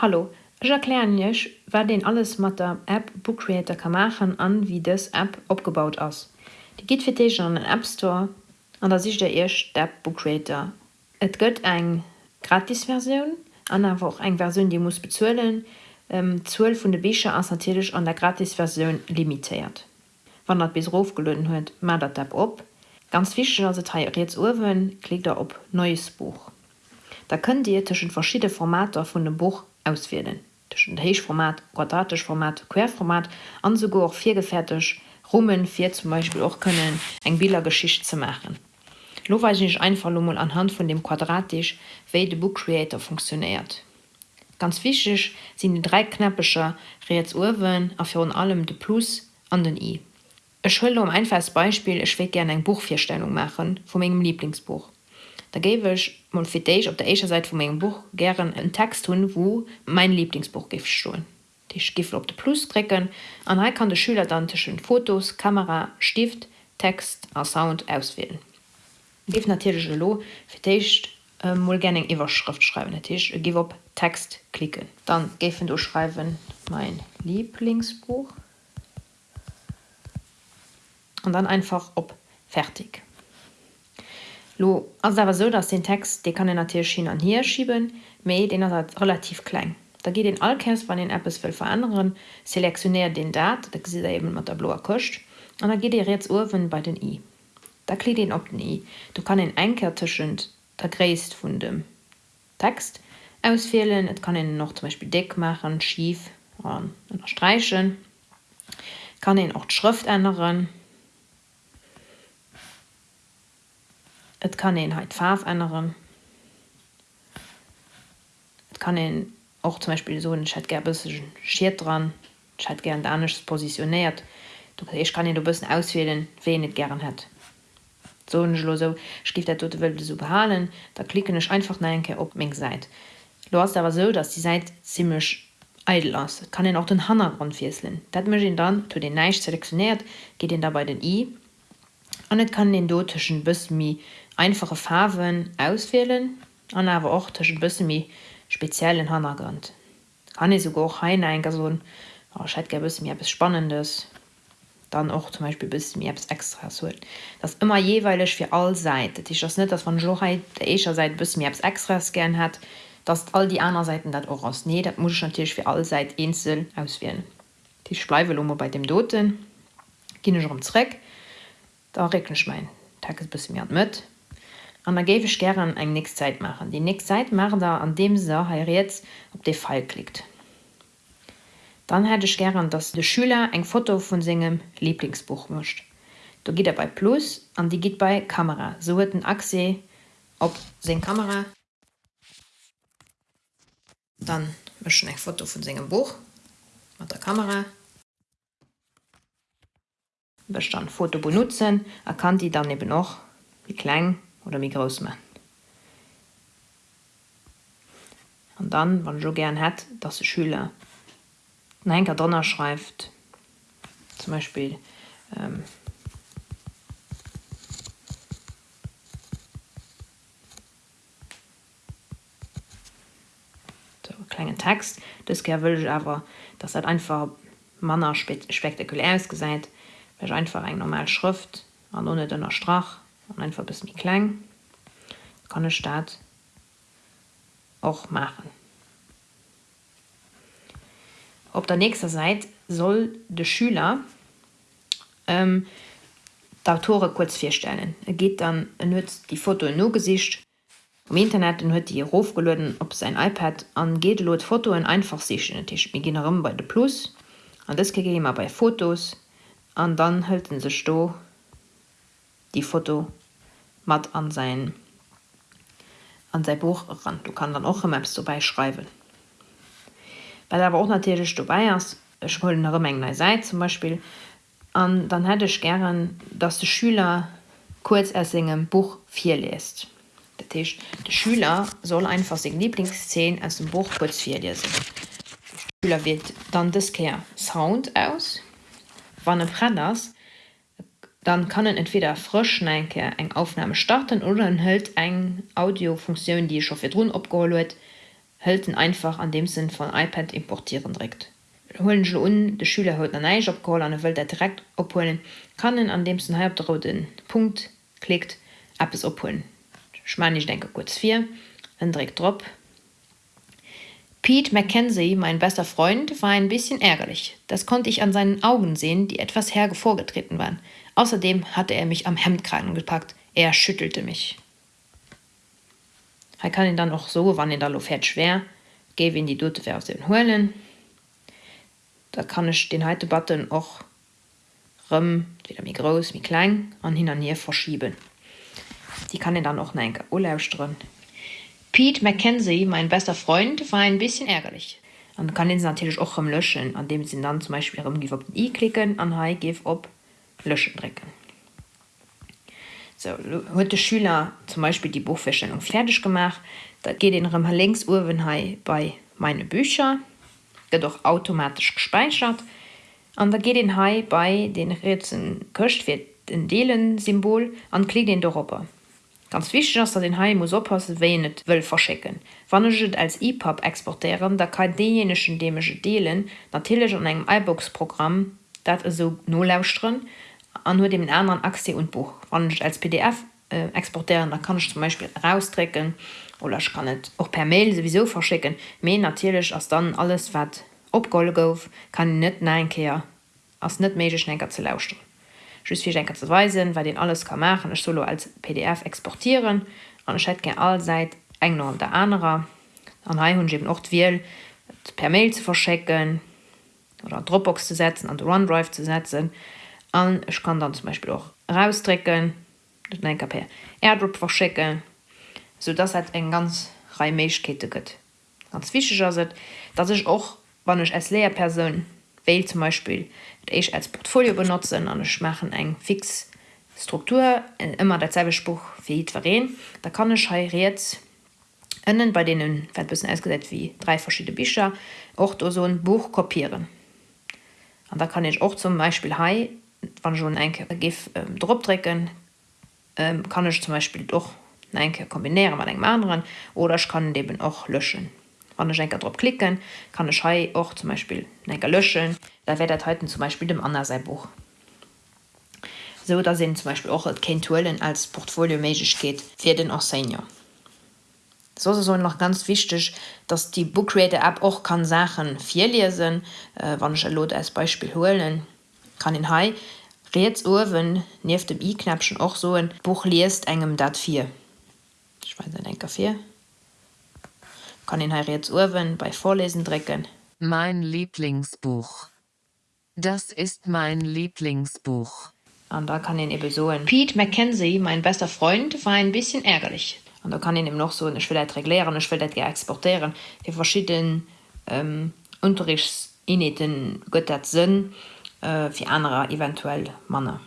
Hallo, ich erklärech, wer den alles mat der App Bookcreator kann machen an wie das App opgebaut ass. Die geht fir an den App Store an der sich der erst App Bookcreator. Et gött eng gratisversion an auch eng Version die muss bezuelen, ähm, 12 vun de Becher asatisch an der gratisversion limitiert. Wann dat bis Rofgelöden huet, mat dat App op. Ganz fichte as jetzt Uwen klickt er op neues Buch. Da könnt ihr tschen verschiedene Formate vun dem Buch auswählen tschen Heichformat, quadratisch Format, Querformat an sogar auch vier gefertig Rummen vier zum Beispiel auch können eng Bildergeschicht zu machen. Lo weiß ich einfach mal anhand von dem quadratisch wie de Book Creator funktioniert. Ganz wichtig sind die drei knappischer Reetsurwen auf für allem de Plus an den I. Ich will um einfaches Beispiel ich will gerne ein Buchvierstellung machen von meinem Lieblingsbuch. Da gebe ich mal für dich auf der ersten Seite von meinem Buch gern einen Text tun, wo mein Lieblingsbuch stehen. Ich gebe auf den Plus drücken und dann kann der Schüler dann zwischen Fotos, Kamera, Stift, Text und Sound auswählen. Ich gebe natürlich lo für dich äh, mal gerne Überschrift schreiben. Ich gebe auf Text klicken. Dann gebe du schreiben mein Lieblingsbuch und dann einfach auf Fertig. Lo aber so dass den Text den kann den natürlich an hier schieben me den er relativ klein. Da geht den Alkers bei den Apps will verändern selektionär den Dat da sieht er eben mit der blaue kocht und da geht ihr jetzt Urwen bei den i. Da kli den op nie du kann den einkertischen der gräst von dem Text auswählen Et kann ihn noch zum Beispiel dick machen schief streichen kann den auch Schrift ändern Et kann en halt Farf ändern. Et kann en auch zum Beispiel so Chat schiert dran hat gern danisch positioniert. Ich kann du bist auswählen wen nicht gern hat. So so skift der tote Welt so behalen, da klicken ich einfach neke op Mg seid. Du hast aber so, dass die Seite ziemlich edel aus. kann den auch den Hangrund fiesseln. Dat ihn dann zu den Neisch selektioniert, geht den dabei den I an net kann den dotischen bismi einfache Farben auswählen an aber auch zwischen bismi speziellen Hangrund. Kann ich sogar ein eingesohn oh, mir bis spannendes. Dann auch zum Beispiel bis mir extra so das immer jeweilig für all seit. Ich das nicht dass von Joheit der seit bis mir extras gern hat dass all die anderen Seiten dat auch aus nee das muss ich natürlich für all seit Insel auswählen. Die Spleivelummer bei dem doten ging ich umreck da recken ich mein Tag bis mir mit an da gebe ich gerne eng nächste Zeit machen die nächste Zeit machen da an dem so jetzt ob der Fall klickt. Dann hätte ich gern dass der Schüler ein Foto von singem Lieblingsbuch mischt du geht er bei plus an die geht bei Kamera. So wird ein Achse ob sehen Kamera dann mischen ein Foto von singem Buch mit der Kamera. Bestand Foto benutzen erkannt die dann eben noch wie klein oder wie groß man. Und dann wann so gern hat dass die Schüler einker donner schreibt. Zum Beispiel ähm, so, kleinen Text. Das will ich aber das hat einfach Manner spektakulär gesagt Wech einfach eng normal Schrift an ohne dennner Strach. und einfach bis mir klein. Kann e Staat auch machen. Op der nächster Seite soll de Schüler ähm, Autore kurz vierstellen. Er geht dann nützt die Foto no gesicht. Im Internet hue die Rufgelöden op sein iPad an geht lot Foto in einfach sich Tisch. Bei de Plus. An das gegeben bei Fotos, an dann hölten se sto die Foto mat an sein an sein Buch ran. Du kann dann auch im Maps vorbei schreiben. Weil aber auch natürlich du wollen Menge se zum Beispiel. An dann hätte ich gern dass der Schüler kurz er singen Buch 4 liest. Der Tisch der Schüler soll einfach den Lieblingsszenen als dem Buch kurz 4 lesen. Schüler wird dann das Care Sound aus. Wann brenners dann kann entweder frischschneke eng Aufnahme starten oder enthält eng Audiofunktion die schon für run abgeholt hölten einfach an dem Sinn von iPad importieren direkt. Holen un de Schüler haut an neich opcall an Welt der direkt opholen kannnen an dem halb den Punkt klickt ab es opholen schme ich denke kurz vier direkt drop Pete Mackenzie, mein bester Freund, war ein bisschen ärgerlich. Das konnte ich an seinen Augen sehen, die etwas herge vorgetreten waren. Außerdem hatte er mich am Hemdkragen gepackt. Er schüttelte mich. Er kann ihn dann auch so, wann in der Lo fährt schwer, gebe ihn die Dute aus den Hohlen, da kann ich den heute button auch rum, wieder mir groß wie klein an hin an hier verschieben die kann ich dann auch ein urlaubström Pete Mackenzie mein bester Freund war ein bisschen ärgerlich. Und kann den natürlich auch löschen an dem sie dann zum Beispiel i klicken an high give op löschen drecken so heute Schüler zum Beispiel die Buchverstellung fertig gemacht. Da geht den links Urwenhai bei meine Bücher. Wird doch automatisch gespeichert. An da geht den Hai bei den Rätseln köcht wird den Deelen Symbol an kli den Europa ganz wichtig dass er den Hai muss oppassen wenet will verschicken. Wann als EPUB exportieren da kann denjenischen dämische Deelen natürlich an einem iBox-Programm dat so nolauusren an nur dem anderen Aktie und Buch. Ich als PDF äh, exportieren da kann ich zum Beispiel rausstrecken oder ich kann net auch per Mail sowieso verschicken. Me natürlich als dann alles wat opgol gouf kann net neinkeer as net meschenker ze lauschten Schenker zu weisen, weil den alles kann machen ich solo als PDF exportieren. An all seit eng und der anderer an hun eben oft will per Mail zu verschecken oder Dropbox zu setzen an OneDrive zu setzen. An ich kann dann zum Beispiel auch rausstrecken per Airdrop verschecken so das hat eng ganz Reichkete gött ganz fi se dass ich auch wann ich als Lehrperson will zum Beispiel ich als Portfolio benutzen an ich machen eng fix Struktur in immer derselbe Spruch wie verreen, da kann ich jetzt innen bei denen bisschen ausgesetzt wie drei verschiedene Bücher auch so ein Buch kopieren. Und da kann ich auch zum Beispiel Hai wann schon ein Gif ähm, Drdrücken ähm, kann ich zum Beispiel doch enke kombinieren man eng anderen oder ich kann eben auch löschen wann Schenker drauf klicken kann ich auch zum Beispiel enker löschen. Da werdet heute zum Beispiel dem anderen sein Buch. So da sind zum Beispiel auch Kentuellen als Portfolio magisch geht für den auch senior so so noch ganz wichtig dass die Bookcreator App auch kann Sachen vier lesen äh, wann ich Lot als Beispiel holen kann in Hai Reets Uwen nief dem i-Knäpschen och so ein Buch liest engem dat 4 ein Kaffee kann ihn jetzt Urwen bei Vorlesen drecken mein Lieblingsbuch. Das ist mein Lieblingsbuch. Und da kann ihn eben so ein Pete Mackenzie mein bester Freund war ein bisschen ärgerlich. Und da kann ihn ihm noch so eine Schwelle erklären eine Schwelle exportieren. Die verschiedenen ähm, Unterrichtsiniten Götter Sinn äh, wie andere eventuell Männer